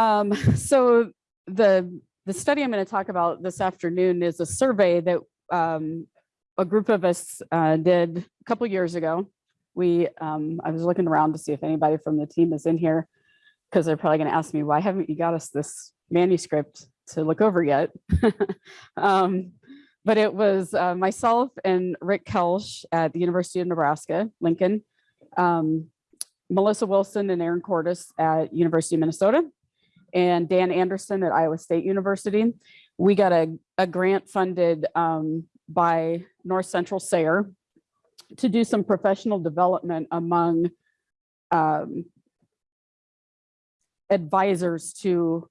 Um, so the the study I'm going to talk about this afternoon is a survey that um, a group of us uh, did a couple years ago. We um, I was looking around to see if anybody from the team is in here because they're probably going to ask me why haven't you got us this manuscript to look over yet. um, but it was uh, myself and Rick Koelsch at the University of Nebraska, Lincoln, um, Melissa Wilson and Erin Cortus at University of Minnesota, and Dan Andersen at Iowa State University. We got a, a grant funded um, by North Central SARE to do some professional development among um, advisors to,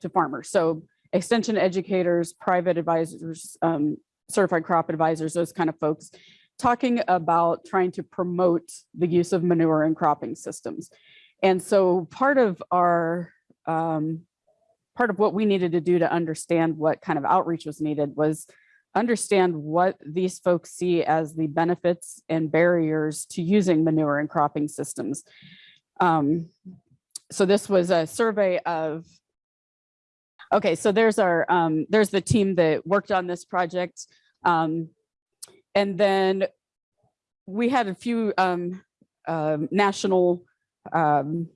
to farmers. So extension educators, private advisors, um, certified crop advisors, those kind of folks, talking about trying to promote the use of manure in cropping systems. And so part of our, um, part of what we needed to do to understand what kind of outreach was needed was understand what these folks see as the benefits and barriers to using manure and cropping systems. Um, so this was a survey of Okay, so there's our um, there's the team that worked on this project. Um, and then we had a few um, uh, national um,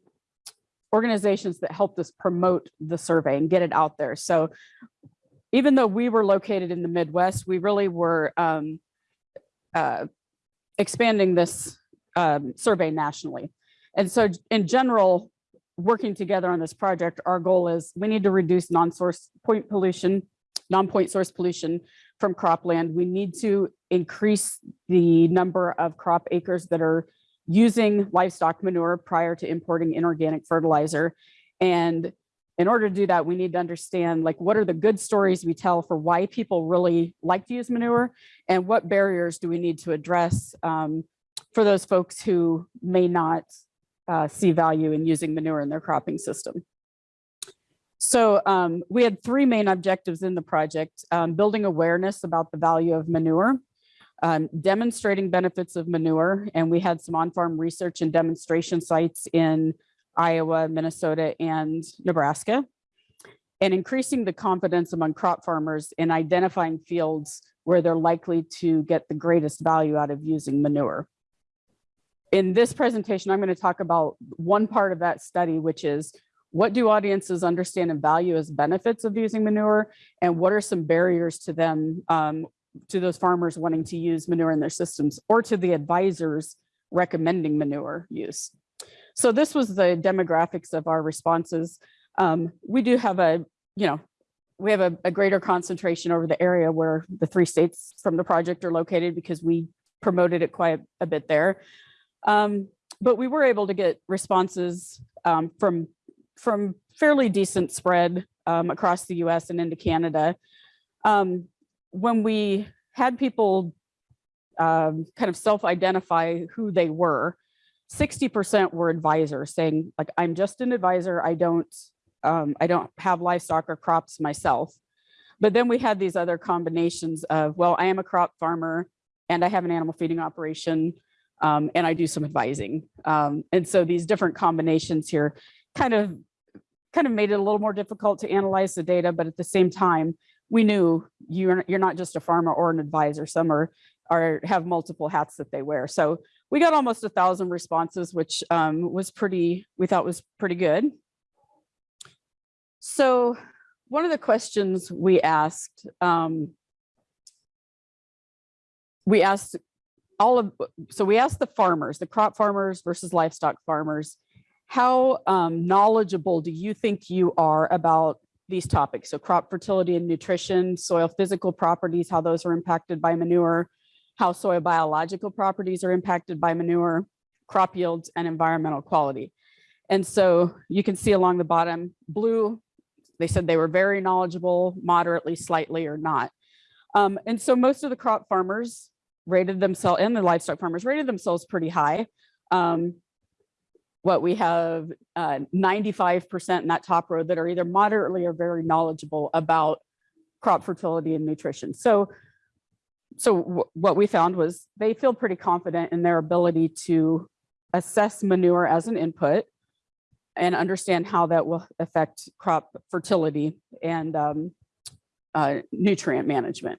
organizations that helped us promote the survey and get it out there. So even though we were located in the Midwest, we really were um, uh, expanding this um, survey nationally. And so in general, working together on this project, our goal is we need to reduce non-source point pollution, non-point source pollution from cropland. We need to increase the number of crop acres that are using livestock manure prior to importing inorganic fertilizer. And in order to do that, we need to understand like what are the good stories we tell for why people really like to use manure and what barriers do we need to address um, for those folks who may not uh, see value in using manure in their cropping system. So um, we had three main objectives in the project, um, building awareness about the value of manure, um, demonstrating benefits of manure, and we had some on-farm research and demonstration sites in Iowa, Minnesota, and Nebraska, and increasing the confidence among crop farmers in identifying fields where they're likely to get the greatest value out of using manure. In this presentation, I'm going to talk about one part of that study, which is what do audiences understand and value as benefits of using manure? And what are some barriers to them, um, to those farmers wanting to use manure in their systems or to the advisors recommending manure use. So this was the demographics of our responses. Um, we do have a, you know, we have a, a greater concentration over the area where the three states from the project are located because we promoted it quite a bit there. Um, but we were able to get responses um, from, from fairly decent spread um, across the US and into Canada. Um, when we had people um, kind of self-identify who they were, 60% were advisors saying like, I'm just an advisor. I don't, um, I don't have livestock or crops myself. But then we had these other combinations of, well, I am a crop farmer and I have an animal feeding operation um, and I do some advising. Um, and so these different combinations here kind of kind of made it a little more difficult to analyze the data, but at the same time, we knew you're you're not just a farmer or an advisor. Some are are have multiple hats that they wear. So we got almost a thousand responses, which um, was pretty we thought was pretty good. So one of the questions we asked um, we asked all of, so we asked the farmers, the crop farmers versus livestock farmers, how um, knowledgeable do you think you are about these topics? So crop fertility and nutrition, soil physical properties, how those are impacted by manure, how soil biological properties are impacted by manure, crop yields and environmental quality. And so you can see along the bottom, blue, they said they were very knowledgeable, moderately, slightly, or not. Um, and so most of the crop farmers rated themselves and the livestock farmers rated themselves pretty high. Um, what we have 95% uh, in that top row that are either moderately or very knowledgeable about crop fertility and nutrition. So, so what we found was they feel pretty confident in their ability to assess manure as an input, and understand how that will affect crop fertility and um, uh, nutrient management.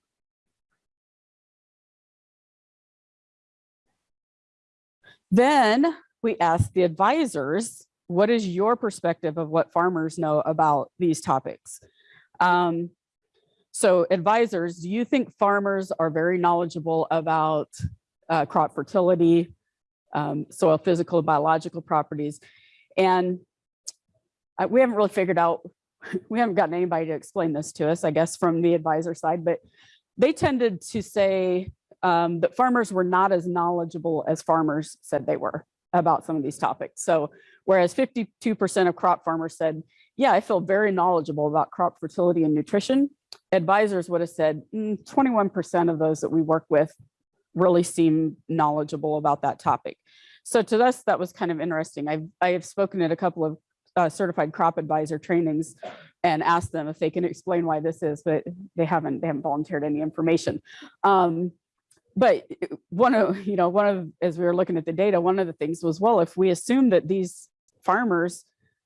Then we asked the advisors, what is your perspective of what farmers know about these topics? Um, so advisors, do you think farmers are very knowledgeable about uh, crop fertility, um, soil physical, and biological properties? And uh, we haven't really figured out, we haven't gotten anybody to explain this to us, I guess, from the advisor side, but they tended to say um, that farmers were not as knowledgeable as farmers said they were about some of these topics. So whereas 52% of crop farmers said, yeah, I feel very knowledgeable about crop fertility and nutrition, advisors would have said 21% of those that we work with really seem knowledgeable about that topic. So to us, that was kind of interesting. I've, I have spoken at a couple of uh, certified crop advisor trainings and asked them if they can explain why this is, but they haven't, they haven't volunteered any information. Um, but one of, you know, one of, as we were looking at the data, one of the things was, well, if we assume that these farmers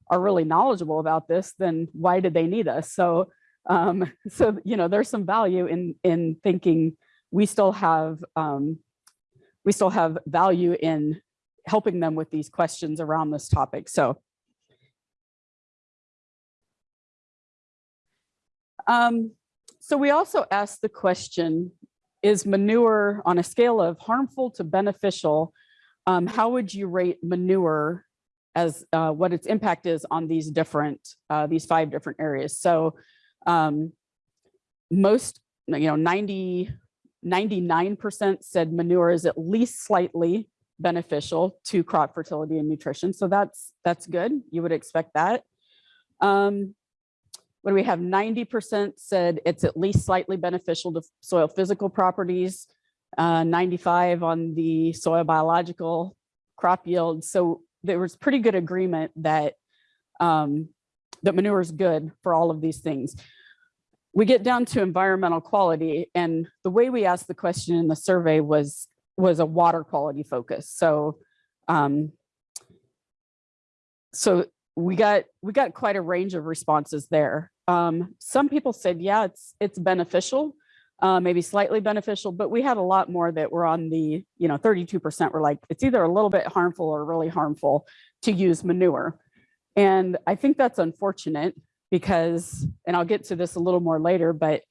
are really knowledgeable about this, then why did they need us? So, um, so, you know, there's some value in, in thinking we still have, um, we still have value in helping them with these questions around this topic. So, um, so we also asked the question, is manure on a scale of harmful to beneficial? Um, how would you rate manure as uh, what its impact is on these different, uh, these five different areas? So um, most, you know, 90, 99% said manure is at least slightly beneficial to crop fertility and nutrition. So that's, that's good. You would expect that. Um, when we have 90% said it's at least slightly beneficial to soil physical properties, uh, 95 on the soil biological crop yield. So there was pretty good agreement that um, that manure is good for all of these things. We get down to environmental quality and the way we asked the question in the survey was was a water quality focus. So um, so we got we got quite a range of responses there. Um, some people said, yeah, it's it's beneficial, uh, maybe slightly beneficial, but we had a lot more that were on the, you know, 32% were like, it's either a little bit harmful or really harmful to use manure. And I think that's unfortunate because, and I'll get to this a little more later, but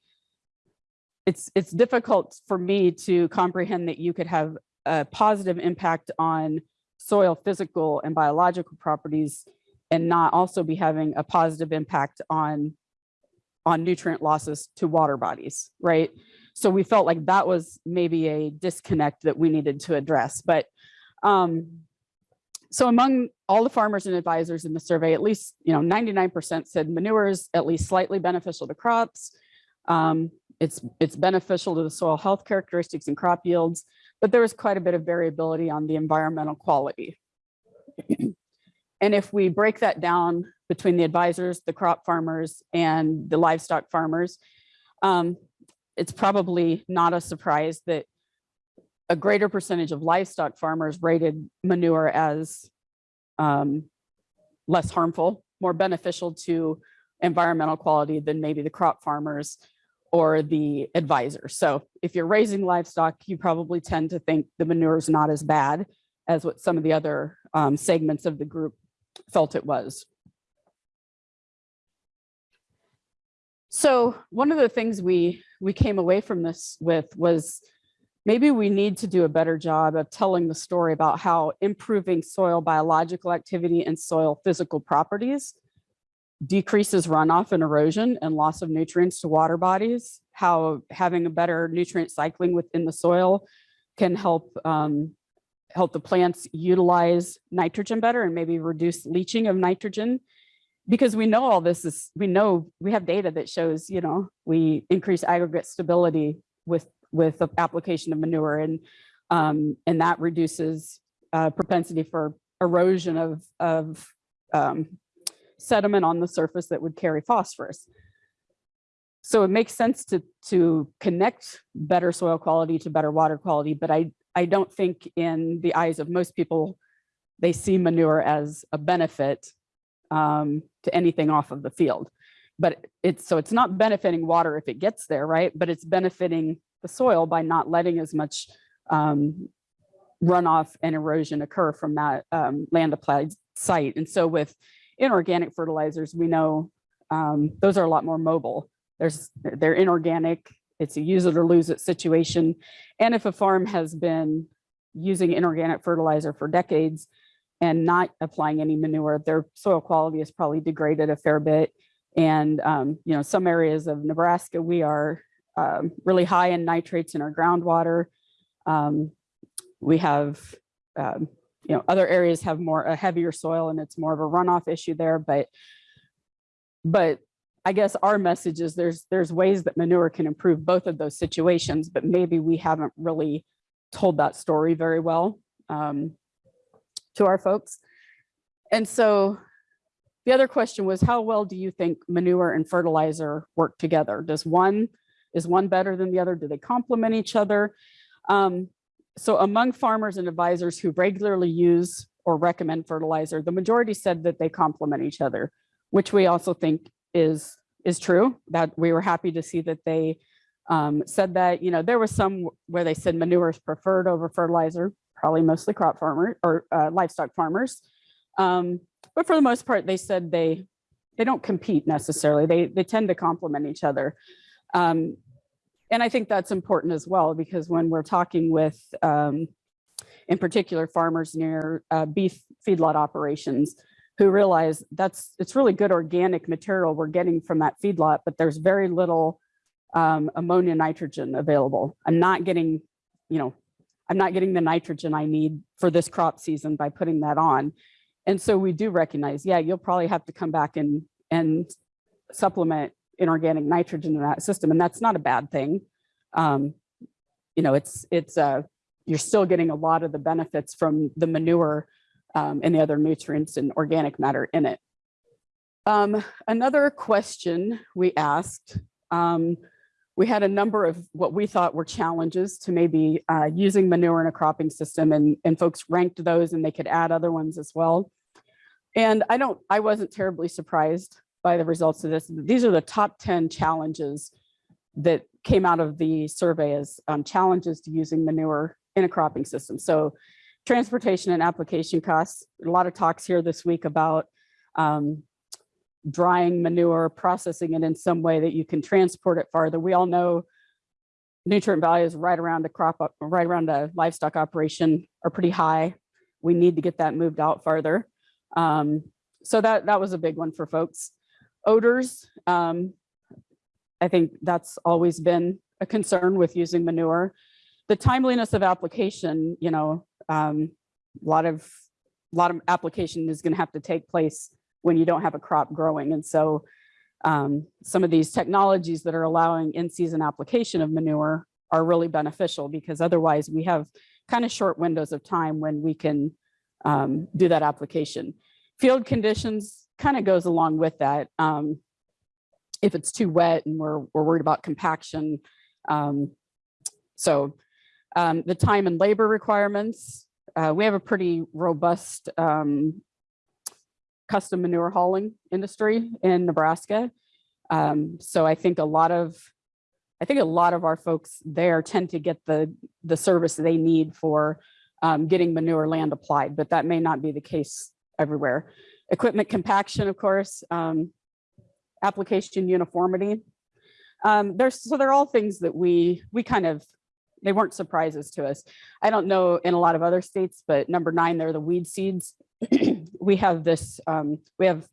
it's it's difficult for me to comprehend that you could have a positive impact on soil physical and biological properties and not also be having a positive impact on on nutrient losses to water bodies, right? So we felt like that was maybe a disconnect that we needed to address. But um, so among all the farmers and advisors in the survey, at least, you know, 99% said manure is at least slightly beneficial to crops. Um, it's, it's beneficial to the soil health characteristics and crop yields, but there was quite a bit of variability on the environmental quality. And if we break that down between the advisors, the crop farmers and the livestock farmers, um, it's probably not a surprise that a greater percentage of livestock farmers rated manure as um, less harmful, more beneficial to environmental quality than maybe the crop farmers or the advisors. So if you're raising livestock, you probably tend to think the manure is not as bad as what some of the other um, segments of the group felt it was. So one of the things we we came away from this with was maybe we need to do a better job of telling the story about how improving soil biological activity and soil physical properties decreases runoff and erosion and loss of nutrients to water bodies, how having a better nutrient cycling within the soil can help um, help the plants utilize nitrogen better and maybe reduce leaching of nitrogen because we know all this is we know we have data that shows you know we increase aggregate stability with with the application of manure and um, and that reduces uh, propensity for erosion of of um, sediment on the surface that would carry phosphorus. So it makes sense to to connect better soil quality to better water quality, but I I don't think in the eyes of most people, they see manure as a benefit um, to anything off of the field. But it's, so it's not benefiting water if it gets there, right? But it's benefiting the soil by not letting as much um, runoff and erosion occur from that um, land applied site. And so with inorganic fertilizers, we know um, those are a lot more mobile. There's, they're inorganic, it's a use it or lose it situation. And if a farm has been using inorganic fertilizer for decades and not applying any manure, their soil quality is probably degraded a fair bit. And, um, you know, some areas of Nebraska, we are um, really high in nitrates in our groundwater. Um, we have, um, you know, other areas have more a heavier soil and it's more of a runoff issue there, but but I guess our message is there's there's ways that manure can improve both of those situations, but maybe we haven't really told that story very well um, to our folks. And so the other question was, how well do you think manure and fertilizer work together? Does one, is one better than the other? Do they complement each other? Um, so among farmers and advisors who regularly use or recommend fertilizer, the majority said that they complement each other, which we also think is, is true, that we were happy to see that they um, said that, you know, there was some where they said manure is preferred over fertilizer, probably mostly crop farmer or uh, livestock farmers. Um, but for the most part, they said they they don't compete necessarily. They they tend to complement each other. Um, and I think that's important as well, because when we're talking with, um, in particular, farmers near uh, beef feedlot operations, who realize that's it's really good organic material we're getting from that feedlot, but there's very little um, ammonia nitrogen available. I'm not getting, you know, I'm not getting the nitrogen I need for this crop season by putting that on. And so we do recognize, yeah, you'll probably have to come back and, and supplement inorganic nitrogen in that system. And that's not a bad thing. Um, you know, it's, it's, uh, you're still getting a lot of the benefits from the manure um, and the other nutrients and organic matter in it. Um, another question we asked, um, we had a number of what we thought were challenges to maybe uh, using manure in a cropping system and, and folks ranked those and they could add other ones as well. And I don't, I wasn't terribly surprised by the results of this. These are the top 10 challenges that came out of the survey as um, challenges to using manure in a cropping system. So transportation and application costs, a lot of talks here this week about um, drying manure, processing it in some way that you can transport it farther. We all know nutrient values right around a crop right around a livestock operation are pretty high. We need to get that moved out farther. Um, so that, that was a big one for folks. Odors, um, I think that's always been a concern with using manure. The timeliness of application, you know, um, a lot of, a lot of application is gonna have to take place when you don't have a crop growing. And so um, some of these technologies that are allowing in-season application of manure are really beneficial because otherwise we have kind of short windows of time when we can um, do that application. Field conditions kind of goes along with that. Um, if it's too wet and we're, we're worried about compaction. Um, so um, the time and labor requirements, uh, we have a pretty robust um, custom manure hauling industry in Nebraska. Um, so I think a lot of, I think a lot of our folks there tend to get the, the service they need for um, getting manure land applied, but that may not be the case everywhere. Equipment compaction, of course, um, application uniformity. Um, there's, so they're all things that we, we kind of, they weren't surprises to us. I don't know in a lot of other states, but number nine, they're the weed seeds. we have this, um, we have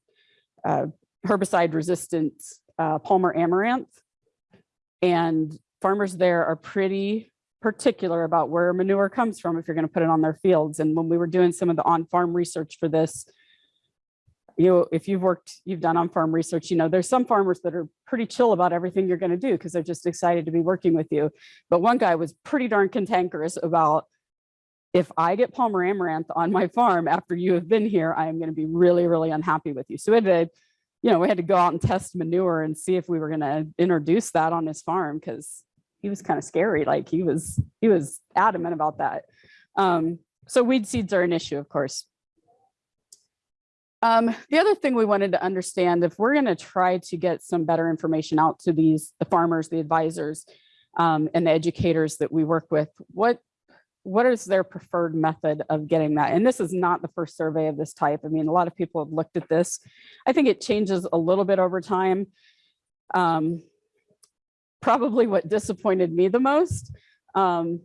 uh, herbicide resistant uh, Palmer amaranth. And farmers there are pretty particular about where manure comes from if you're going to put it on their fields. And when we were doing some of the on-farm research for this, you if you've worked, you've done on-farm research, you know, there's some farmers that are pretty chill about everything you're going to do because they're just excited to be working with you. But one guy was pretty darn cantankerous about if I get Palmer amaranth on my farm after you have been here, I am going to be really, really unhappy with you. So we had to, you know, we had to go out and test manure and see if we were going to introduce that on his farm because he was kind of scary. Like he was, he was adamant about that. Um, so weed seeds are an issue, of course. Um, the other thing we wanted to understand, if we're going to try to get some better information out to these, the farmers, the advisors, um, and the educators that we work with, what what is their preferred method of getting that? And this is not the first survey of this type. I mean, a lot of people have looked at this. I think it changes a little bit over time. Um, probably what disappointed me the most. Um,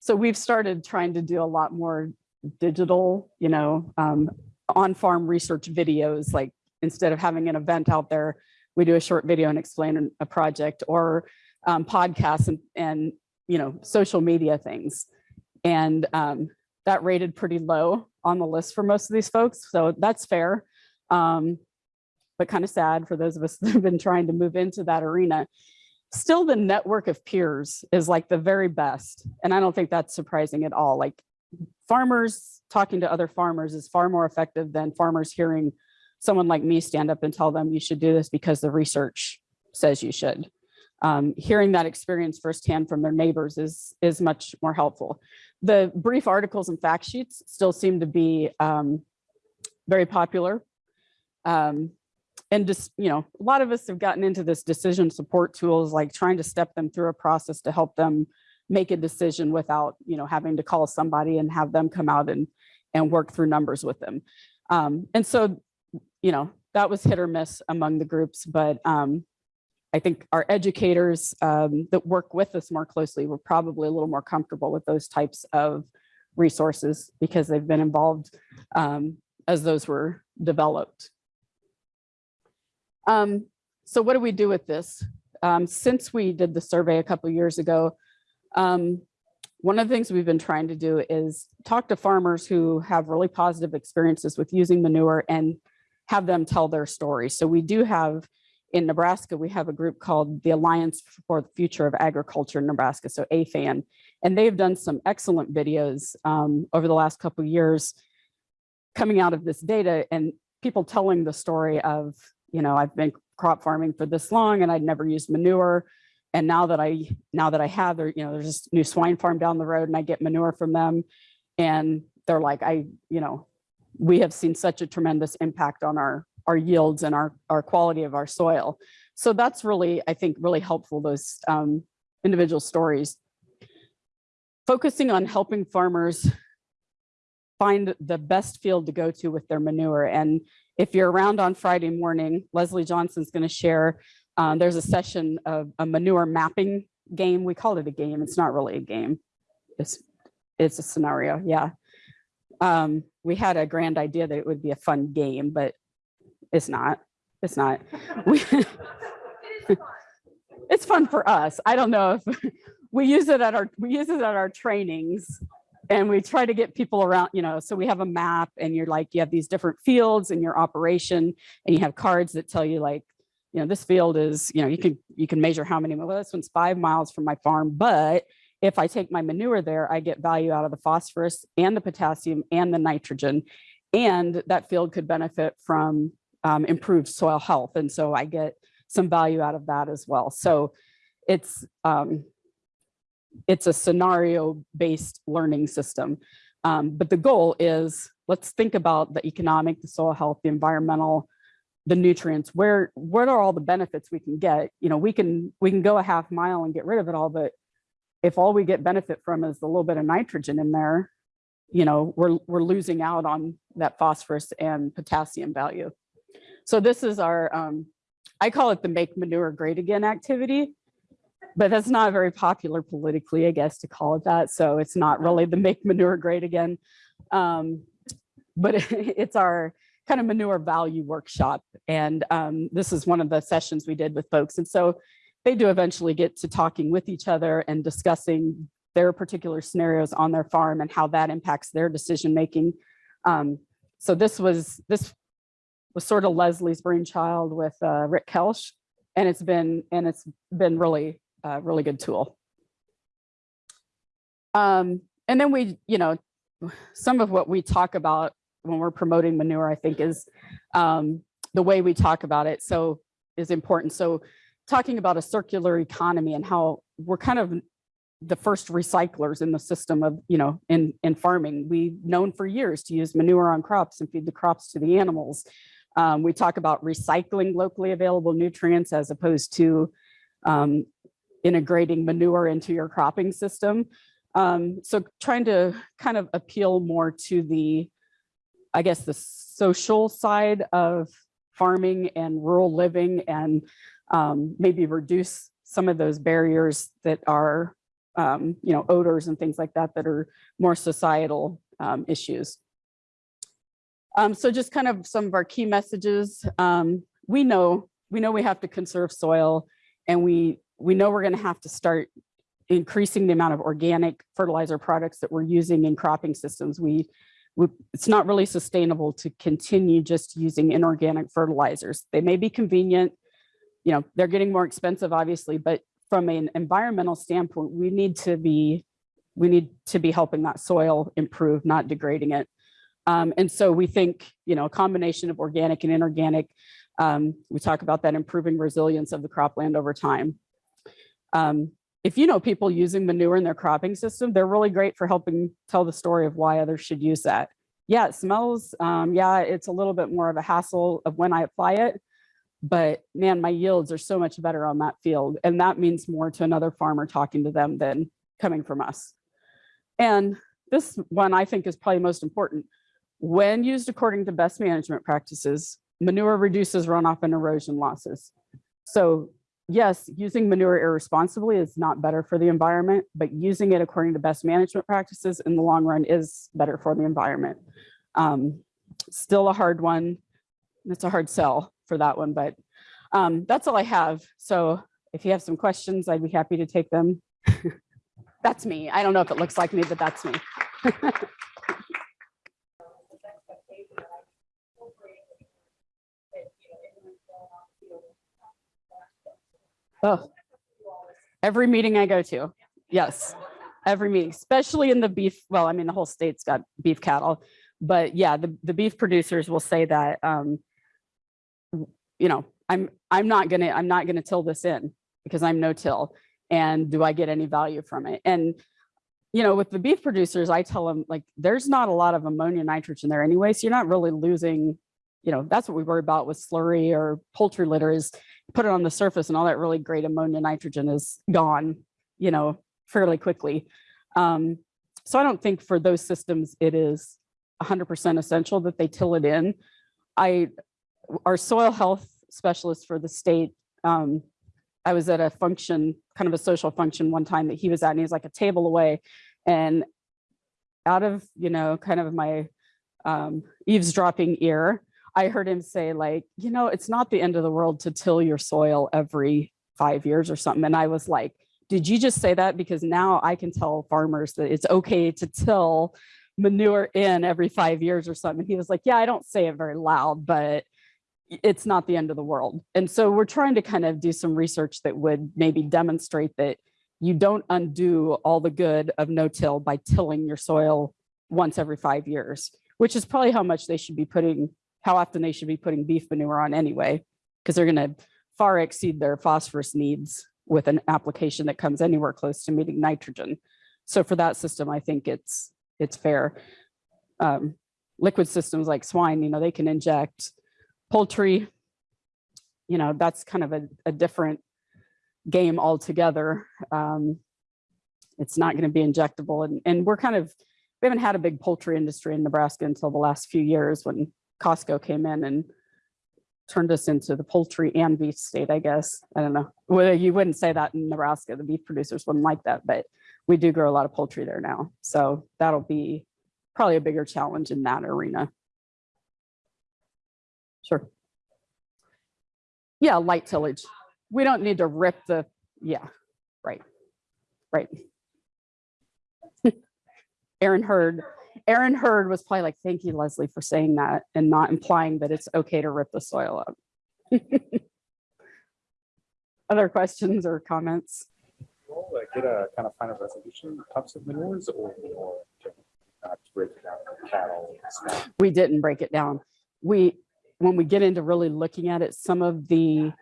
so we've started trying to do a lot more digital, you know, um, on-farm research videos, like instead of having an event out there, we do a short video and explain a project or um, podcasts and, and, you know, social media things. And um, that rated pretty low on the list for most of these folks. So that's fair. Um, but kind of sad for those of us that have been trying to move into that arena. Still the network of peers is like the very best. And I don't think that's surprising at all. Like farmers talking to other farmers is far more effective than farmers hearing someone like me stand up and tell them you should do this because the research says you should. Um, hearing that experience firsthand from their neighbors is, is much more helpful. The brief articles and fact sheets still seem to be um, very popular. Um, and just, you know, a lot of us have gotten into this decision support tools, like trying to step them through a process to help them make a decision without, you know, having to call somebody and have them come out and, and work through numbers with them. Um, and so, you know, that was hit or miss among the groups, but um, I think our educators um, that work with us more closely were probably a little more comfortable with those types of resources because they've been involved um, as those were developed. Um, so what do we do with this? Um, since we did the survey a couple years ago, um, one of the things we've been trying to do is talk to farmers who have really positive experiences with using manure and have them tell their story. So we do have in Nebraska, we have a group called the Alliance for the Future of Agriculture in Nebraska, so AFAN, and they've done some excellent videos um, over the last couple years coming out of this data and people telling the story of, you know, I've been crop farming for this long and I'd never used manure. And now that I now that I have, there, you know, there's this new swine farm down the road and I get manure from them. And they're like, I, you know, we have seen such a tremendous impact on our our yields and our, our quality of our soil. So that's really, I think, really helpful, those um, individual stories. Focusing on helping farmers find the best field to go to with their manure. And if you're around on Friday morning, Leslie Johnson's gonna share, um, there's a session of a manure mapping game. We call it a game. It's not really a game. It's, it's a scenario, yeah. Um, we had a grand idea that it would be a fun game, but it's not. It's not. We, it's fun for us. I don't know if we use it at our we use it at our trainings and we try to get people around, you know, so we have a map and you're like, you have these different fields in your operation and you have cards that tell you like, you know, this field is, you know, you can you can measure how many, well, this one's five miles from my farm, but if I take my manure there, I get value out of the phosphorus and the potassium and the nitrogen. And that field could benefit from um, improved soil health. And so I get some value out of that as well. So it's, um, it's a scenario based learning system. Um, but the goal is let's think about the economic, the soil health, the environmental, the nutrients, where, what are all the benefits we can get? You know, we can, we can go a half mile and get rid of it all, but if all we get benefit from is a little bit of nitrogen in there, you know, we're, we're losing out on that phosphorus and potassium value. So this is our, um, I call it the make manure great again activity, but that's not very popular politically, I guess, to call it that. So it's not really the make manure great again. Um, but it's our kind of manure value workshop. And um, this is one of the sessions we did with folks. And so they do eventually get to talking with each other and discussing their particular scenarios on their farm and how that impacts their decision making. Um, so this was this was sort of Leslie's brainchild with uh, Rick Koelsch, and it's been and it's been really uh, really good tool. Um, and then we, you know, some of what we talk about when we're promoting manure, I think, is um, the way we talk about it. So is important. So talking about a circular economy and how we're kind of the first recyclers in the system of, you know, in, in farming. We've known for years to use manure on crops and feed the crops to the animals. Um, we talk about recycling locally available nutrients as opposed to um, integrating manure into your cropping system. Um, so trying to kind of appeal more to the, I guess, the social side of farming and rural living and um, maybe reduce some of those barriers that are, um, you know, odors and things like that that are more societal um, issues. Um, so just kind of some of our key messages. Um, we know we know we have to conserve soil, and we we know we're going to have to start increasing the amount of organic fertilizer products that we're using in cropping systems. We, we it's not really sustainable to continue just using inorganic fertilizers. They may be convenient, you know, they're getting more expensive, obviously, but from an environmental standpoint, we need to be we need to be helping that soil improve, not degrading it. Um, and so we think, you know, a combination of organic and inorganic, um, we talk about that improving resilience of the cropland over time. Um, if you know people using manure in their cropping system, they're really great for helping tell the story of why others should use that. Yeah, it smells. Um, yeah, it's a little bit more of a hassle of when I apply it, but man, my yields are so much better on that field. And that means more to another farmer talking to them than coming from us. And this one I think is probably most important. When used according to best management practices, manure reduces runoff and erosion losses. So yes, using manure irresponsibly is not better for the environment, but using it according to best management practices in the long run is better for the environment. Um, still a hard one. It's a hard sell for that one, but um, that's all I have. So if you have some questions, I'd be happy to take them. that's me. I don't know if it looks like me, but that's me. Oh, every meeting I go to. Yes, every meeting, especially in the beef. Well, I mean, the whole state's got beef cattle, but yeah, the, the beef producers will say that, um, you know, I'm, I'm not gonna, I'm not gonna till this in because I'm no till. And do I get any value from it? And, you know, with the beef producers, I tell them like, there's not a lot of ammonia nitrogen there anyway. So you're not really losing, you know, that's what we worry about with slurry or poultry litter is put it on the surface and all that really great ammonia nitrogen is gone, you know, fairly quickly. Um, so I don't think for those systems, it is 100% essential that they till it in. I, our soil health specialist for the state, um, I was at a function, kind of a social function one time that he was at, and he was like a table away. And out of, you know, kind of my um, eavesdropping ear, I heard him say like, you know, it's not the end of the world to till your soil every five years or something. And I was like, did you just say that? Because now I can tell farmers that it's okay to till manure in every five years or something. And he was like, yeah, I don't say it very loud, but it's not the end of the world. And so we're trying to kind of do some research that would maybe demonstrate that you don't undo all the good of no-till by tilling your soil once every five years, which is probably how much they should be putting how often they should be putting beef manure on anyway, because they're going to far exceed their phosphorus needs with an application that comes anywhere close to meeting nitrogen. So for that system, I think it's it's fair. Um, liquid systems like swine, you know, they can inject poultry, you know, that's kind of a, a different game altogether. Um, it's not going to be injectable. And, and we're kind of, we haven't had a big poultry industry in Nebraska until the last few years when Costco came in and turned us into the poultry and beef state, I guess. I don't know. Well, you wouldn't say that in Nebraska. The beef producers wouldn't like that, but we do grow a lot of poultry there now. So that'll be probably a bigger challenge in that arena. Sure. Yeah, light tillage. We don't need to rip the, yeah, right, right. Aaron Hurd Aaron Hurd was probably like, thank you, Leslie, for saying that and not implying that it's okay to rip the soil up. Other questions or comments? We'll uh, get a kind of final resolution types of manures or, or not break it down for cattle. We didn't break it down. We, when we get into really looking at it, some of the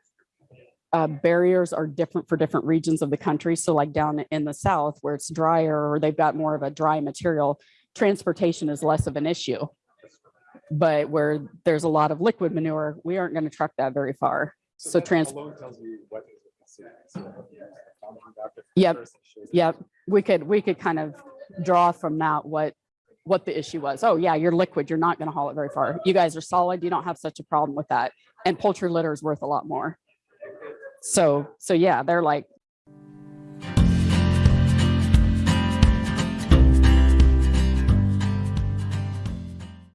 uh, barriers are different for different regions of the country. So like down in the south where it's drier or they've got more of a dry material, transportation is less of an issue. But where there's a lot of liquid manure, we aren't going to truck that very far. So that trans, tells you what is considered. So, yeah, Yep, first shows you- Yep, we could, we could kind of draw from that what, what the issue was. Oh, yeah, you're liquid, you're not gonna haul it very far. You guys are solid, you don't have such a problem with that. And poultry litter is worth a lot more. So, so yeah, they're like,